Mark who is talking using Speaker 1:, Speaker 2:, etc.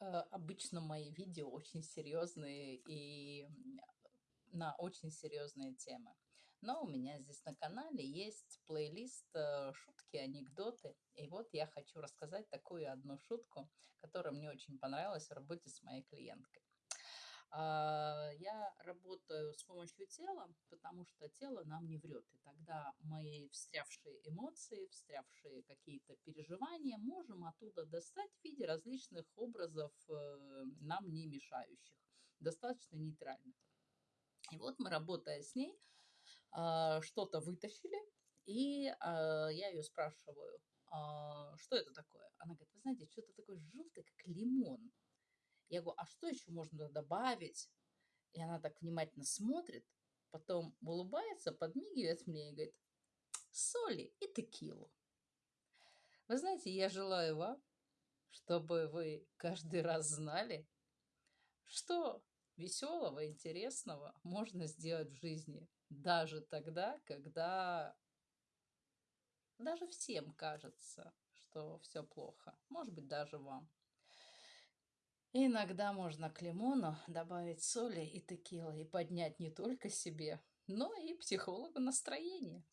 Speaker 1: Э, обычно мои видео очень серьезные и на очень серьезные темы. Но у меня здесь на канале есть плейлист э, шутки, анекдоты. И вот я хочу рассказать такую одну шутку, которая мне очень понравилась в работе с моей клиенткой. А, работаю с помощью тела, потому что тело нам не врет. И тогда мои встрявшие эмоции, встрявшие какие-то переживания можем оттуда достать в виде различных образов, э, нам не мешающих, достаточно нейтральных. И вот мы, работая с ней, а, что-то вытащили, и а, я ее спрашиваю, что это такое? Она говорит, вы знаете, что-то такое желтое, как лимон. Я говорю, а что еще можно добавить? И она так внимательно смотрит, потом улыбается, подмигивает мне и говорит, соли и текилу. Вы знаете, я желаю вам, чтобы вы каждый раз знали, что веселого, интересного можно сделать в жизни, даже тогда, когда даже всем кажется, что все плохо, может быть, даже вам. Иногда можно к лимону добавить соли и текилы и поднять не только себе, но и психологу настроение.